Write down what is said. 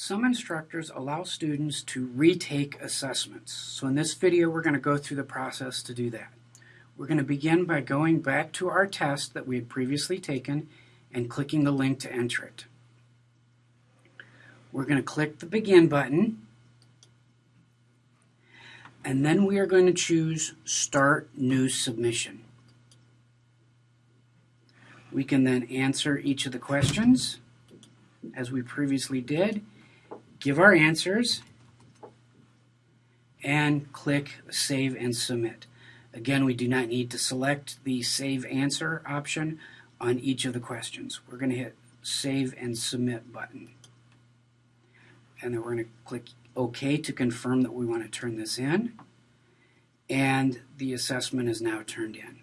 Some instructors allow students to retake assessments. So in this video, we're going to go through the process to do that. We're going to begin by going back to our test that we had previously taken and clicking the link to enter it. We're going to click the Begin button, and then we are going to choose Start New Submission. We can then answer each of the questions as we previously did, give our answers, and click Save and Submit. Again, we do not need to select the Save Answer option on each of the questions. We're going to hit Save and Submit button. And then we're going to click OK to confirm that we want to turn this in. And the assessment is now turned in.